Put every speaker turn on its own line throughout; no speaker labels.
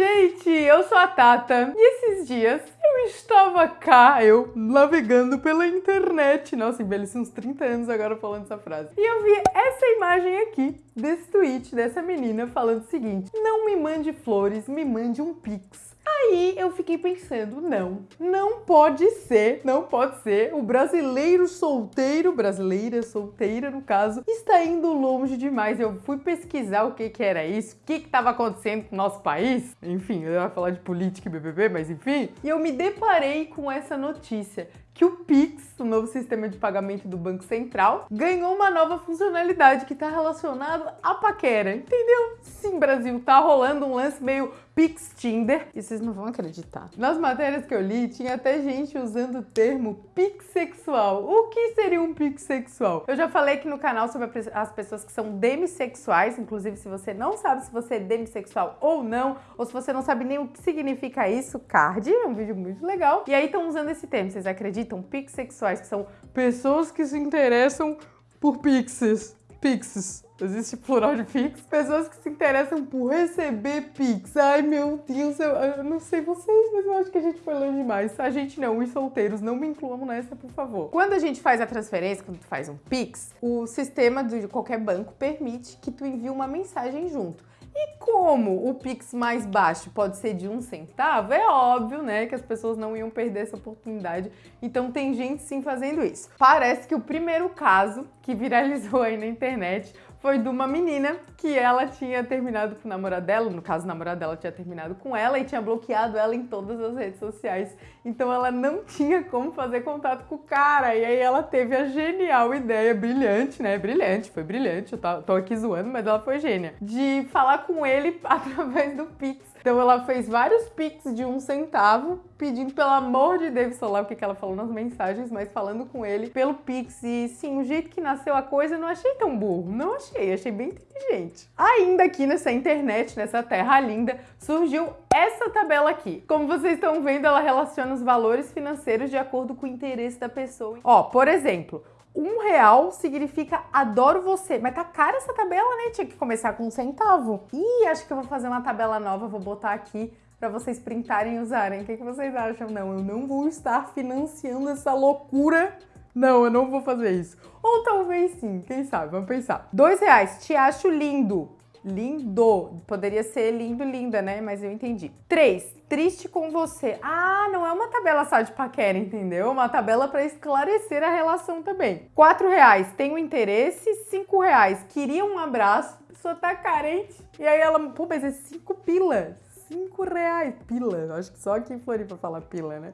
gente! Eu sou a Tata e esses dias eu estava cá, eu navegando pela internet. Nossa, envelheci uns 30 anos agora falando essa frase. E eu vi essa imagem aqui, desse tweet, dessa menina falando o seguinte: Não me mande flores, me mande um pix. Aí eu fiquei pensando, não, não pode ser, não pode ser. O brasileiro solteiro, brasileira solteira no caso, está indo longe demais. Eu fui pesquisar o que que era isso, o que estava acontecendo com o nosso país. Enfim, eu ia falar de política e BBB, mas enfim. E eu me deparei com essa notícia que o Pix, o novo sistema de pagamento do Banco Central, ganhou uma nova funcionalidade que está relacionado à paquera, entendeu? Sim, Brasil, tá rolando um lance meio Pix Tinder e vocês não vão acreditar. Nas matérias que eu li, tinha até gente usando o termo Pix sexual. O que seria um Pix sexual? Eu já falei aqui no canal sobre as pessoas que são demissexuais, inclusive se você não sabe se você é demissexual ou não, ou se você não sabe nem o que significa isso, card, é um vídeo muito legal. E aí estão usando esse termo, vocês acreditam? Acreditam, pixexuais, que são pessoas que se interessam por pixes. Pixes. Existe plural de pix? Pessoas que se interessam por receber pix. Ai, meu Deus, eu, eu, não sei vocês, mas eu acho que a gente foi longe demais. A gente não, os solteiros, não me incluam nessa, por favor. Quando a gente faz a transferência, quando tu faz um pix, o sistema de qualquer banco permite que tu envie uma mensagem junto. E como o Pix mais baixo pode ser de um centavo, é óbvio, né, que as pessoas não iam perder essa oportunidade. Então tem gente sim fazendo isso. Parece que o primeiro caso que viralizou aí na internet foi de uma menina que ela tinha terminado com o namorado dela, no caso o namorado dela tinha terminado com ela e tinha bloqueado ela em todas as redes sociais. Então ela não tinha como fazer contato com o cara. E aí ela teve a genial ideia, brilhante, né? Brilhante, foi brilhante, eu tô aqui zoando, mas ela foi gênia. De falar com ele através do Pix. Então ela fez vários Pix de um centavo, pedindo pelo amor de Deus, sei lá o que, que ela falou nas mensagens, mas falando com ele pelo Pix. E sim, o jeito que nasceu a coisa eu não achei tão burro, não achei, achei bem inteligente. Ainda aqui nessa internet, nessa terra linda, surgiu essa tabela aqui. Como vocês estão vendo, ela relaciona os valores financeiros de acordo com o interesse da pessoa. Ó, por exemplo, um real significa adoro você. Mas tá cara essa tabela, né? Tinha que começar com um centavo. Ih, acho que eu vou fazer uma tabela nova, vou botar aqui para vocês printarem e usarem. O que, que vocês acham? Não, eu não vou estar financiando essa loucura. Não, eu não vou fazer isso. Ou talvez sim, quem sabe? Vamos pensar. Dois reais, te acho lindo. Lindo. Poderia ser lindo, linda, né? Mas eu entendi. 3. Triste com você. Ah, não é uma tabela só de paquera, entendeu? É uma tabela para esclarecer a relação também. 4 reais. Tenho interesse. 5 reais. Queria um abraço. A pessoa tá carente. E aí ela, pô, mas é 5 pilas. 5 reais. Pila. Acho que só aqui em Floripa fala pila, né?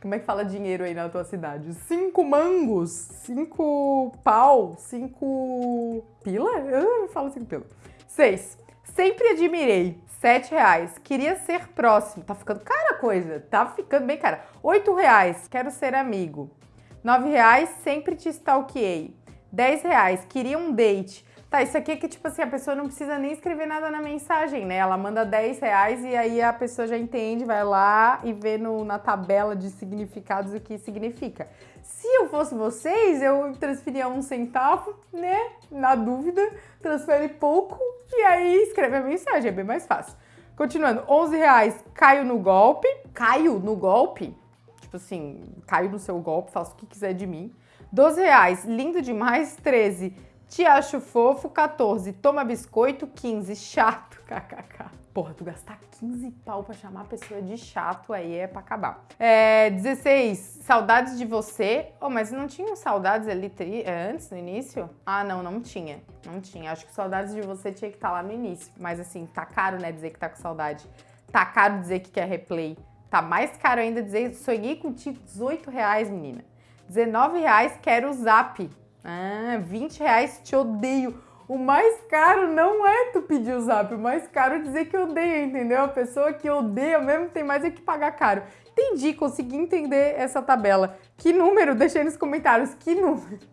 Como é que fala dinheiro aí na tua cidade? Cinco mangos, cinco pau, cinco pila? Eu falo cinco pila. 6. Sempre admirei. 7 reais. Queria ser próximo. Tá ficando cara a coisa. Tá ficando bem cara. 8 reais. Quero ser amigo. 9 reais. Sempre te stalkeei. 10 reais. Queria um date. Tá, isso aqui é que, tipo assim, a pessoa não precisa nem escrever nada na mensagem, né? Ela manda 10 reais e aí a pessoa já entende, vai lá e vê no, na tabela de significados o que significa. Se eu fosse vocês, eu transferia um centavo, né? Na dúvida, transfere pouco e aí escreve a mensagem, é bem mais fácil. Continuando, 11 reais, caio no golpe. Caio no golpe? Tipo assim, caio no seu golpe, faço o que quiser de mim. 12 reais, lindo demais. 13, te acho fofo. 14, toma biscoito. 15, chato. KKK. Porra, tu gastar 15 pau pra chamar a pessoa de chato aí é pra acabar. É, 16, saudades de você. Oh, mas não tinham saudades ali tri, é, antes, no início? Ah, não, não tinha. Não tinha. Acho que saudades de você tinha que estar tá lá no início. Mas assim, tá caro, né, dizer que tá com saudade. Tá caro dizer que quer replay. Tá mais caro ainda dizer sonhei contigo 18 reais, menina. 19 reais quero o zap. Ah, 20 reais te odeio. O mais caro não é tu pedir o zap, o mais caro é dizer que odeia, entendeu? A pessoa que odeia mesmo tem mais é que pagar caro. Entendi, consegui entender essa tabela. Que número? Deixa aí nos comentários. Que número?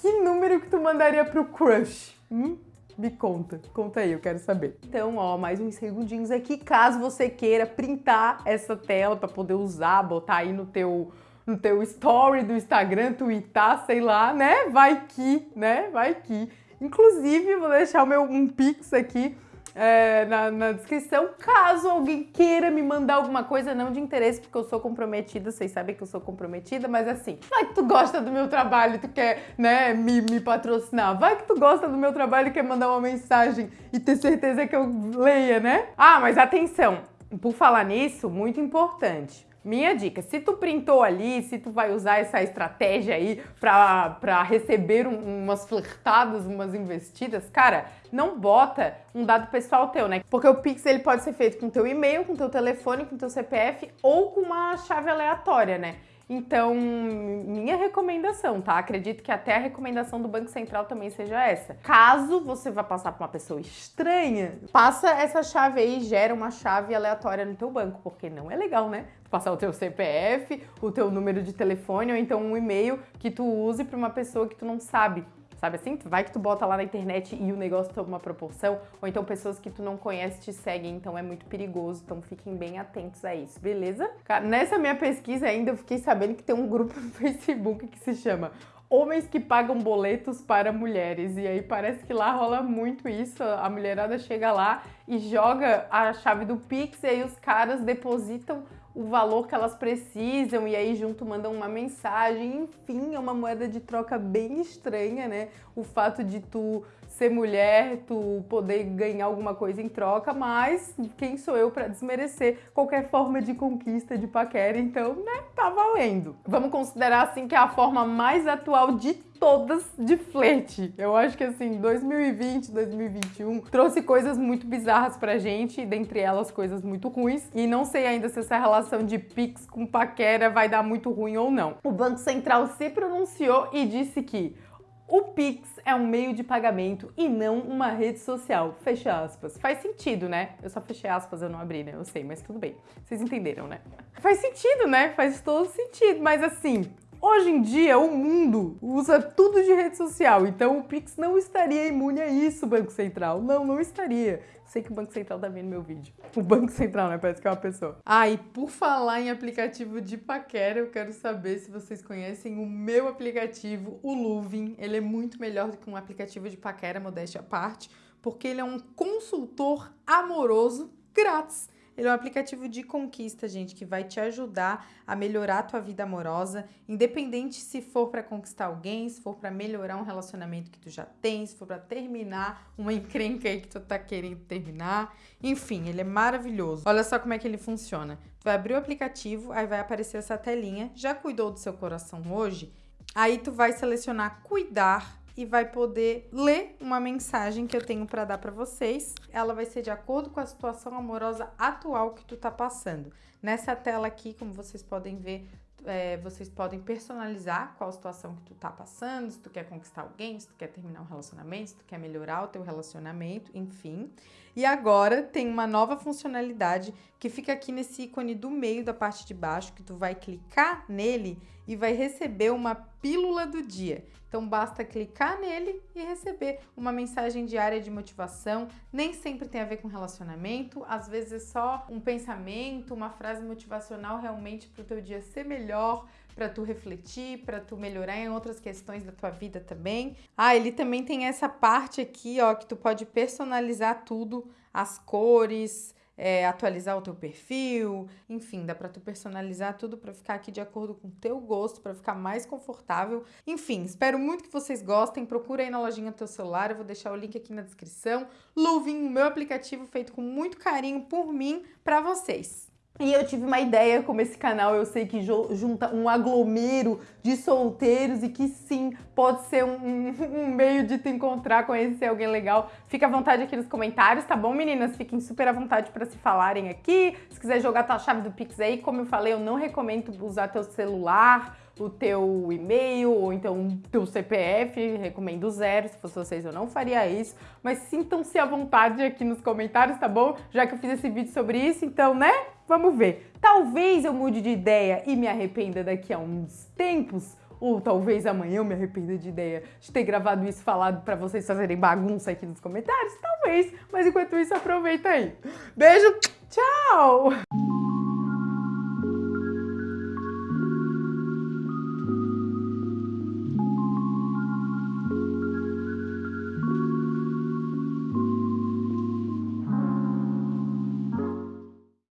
Que número que tu mandaria pro crush? Hum? Me conta, conta aí, eu quero saber. Então, ó, mais uns segundinhos aqui, caso você queira printar essa tela para poder usar, botar aí no teu no teu story do Instagram, twittar, sei lá, né? Vai que, né? Vai que. Inclusive, vou deixar o meu um pix aqui é, na, na, descrição, caso alguém queira me mandar alguma coisa, não de interesse, porque eu sou comprometida, vocês sabem que eu sou comprometida, mas assim, vai que tu gosta do meu trabalho, tu quer, né, me, me patrocinar, vai que tu gosta do meu trabalho e quer mandar uma mensagem e ter certeza que eu leia, né? Ah, mas atenção, por falar nisso, muito importante. Minha dica, se tu printou ali, se tu vai usar essa estratégia aí pra, pra receber um, umas flertadas, umas investidas, cara, não bota um dado pessoal teu, né? Porque o Pix ele pode ser feito com teu e-mail, com teu telefone, com teu CPF ou com uma chave aleatória, né? Então, minha recomendação, tá? Acredito que até a recomendação do Banco Central também seja essa. Caso você vá passar para uma pessoa estranha, passa essa chave aí, gera uma chave aleatória no teu banco, porque não é legal, né? Passar o teu CPF, o teu número de telefone ou então um e-mail que tu use para uma pessoa que tu não sabe Sabe assim? Vai que tu bota lá na internet e o negócio toma uma proporção, ou então pessoas que tu não conhece te seguem, então é muito perigoso, então fiquem bem atentos a isso, beleza? Nessa minha pesquisa ainda eu fiquei sabendo que tem um grupo no Facebook que se chama Homens que pagam boletos para mulheres. E aí parece que lá rola muito isso. A mulherada chega lá e joga a chave do Pix e aí os caras depositam o valor que elas precisam e aí junto mandam uma mensagem. Enfim, é uma moeda de troca bem estranha, né? O fato de tu ser mulher, tu poder ganhar alguma coisa em troca, mas quem sou eu para desmerecer qualquer forma de conquista de paquera? Então, né, tá valendo. Vamos considerar assim que é a forma mais atual de todas de flerte. Eu acho que assim, 2020, 2021 trouxe coisas muito bizarras pra gente, dentre elas coisas muito ruins, e não sei ainda se essa relação de Pix com paquera vai dar muito ruim ou não. O Banco Central se pronunciou e disse que o Pix é um meio de pagamento e não uma rede social. Fecha aspas. Faz sentido, né? Eu só fechei aspas, eu não abri, né? Eu sei, mas tudo bem. Vocês entenderam, né? Faz sentido, né? Faz todo sentido. Mas assim, Hoje em dia, o mundo usa tudo de rede social, então o Pix não estaria imune a isso, Banco Central. Não, não estaria. Sei que o Banco Central tá vendo meu vídeo. O Banco Central, né? Parece que é uma pessoa. Ah, e por falar em aplicativo de paquera, eu quero saber se vocês conhecem o meu aplicativo, o Luvin. Ele é muito melhor do que um aplicativo de paquera, modéstia à parte, porque ele é um consultor amoroso grátis. Ele é um aplicativo de conquista, gente, que vai te ajudar a melhorar a tua vida amorosa, independente se for para conquistar alguém, se for para melhorar um relacionamento que tu já tem, se for para terminar uma encrenca aí que tu tá querendo terminar. Enfim, ele é maravilhoso. Olha só como é que ele funciona. Tu vai abrir o aplicativo, aí vai aparecer essa telinha. Já cuidou do seu coração hoje? Aí tu vai selecionar cuidar e vai poder ler uma mensagem que eu tenho para dar para vocês. Ela vai ser de acordo com a situação amorosa atual que tu tá passando. Nessa tela aqui, como vocês podem ver, é, vocês podem personalizar qual situação que tu tá passando, se tu quer conquistar alguém, se tu quer terminar um relacionamento, se tu quer melhorar o teu relacionamento, enfim. E agora tem uma nova funcionalidade que fica aqui nesse ícone do meio da parte de baixo, que tu vai clicar nele e vai receber uma pílula do dia. Então basta clicar nele e receber uma mensagem diária de motivação. Nem sempre tem a ver com relacionamento, às vezes é só um pensamento, uma frase motivacional realmente para o teu dia ser melhor, para tu refletir, para tu melhorar em outras questões da tua vida também. Ah, ele também tem essa parte aqui, ó, que tu pode personalizar tudo, as cores, é, atualizar o teu perfil, enfim, dá para tu personalizar tudo para ficar aqui de acordo com o teu gosto, para ficar mais confortável. Enfim, espero muito que vocês gostem. Procura aí na lojinha do teu celular, eu vou deixar o link aqui na descrição. Luvin, meu aplicativo feito com muito carinho por mim para vocês. E eu tive uma ideia como esse canal, eu sei que junta um aglomero de solteiros e que sim, pode ser um, um, meio de te encontrar, conhecer alguém legal. Fica à vontade aqui nos comentários, tá bom, meninas? Fiquem super à vontade para se falarem aqui. Se quiser jogar tua chave do Pix aí, como eu falei, eu não recomendo usar teu celular, o teu e-mail ou então teu CPF, recomendo zero, se fosse vocês eu não faria isso, mas sintam-se à vontade aqui nos comentários, tá bom? Já que eu fiz esse vídeo sobre isso, então, né? Vamos ver. Talvez eu mude de ideia e me arrependa daqui a uns tempos, ou talvez amanhã eu me arrependa de ideia de ter gravado isso falado para vocês fazerem bagunça aqui nos comentários, talvez, mas enquanto isso aproveita aí. Beijo!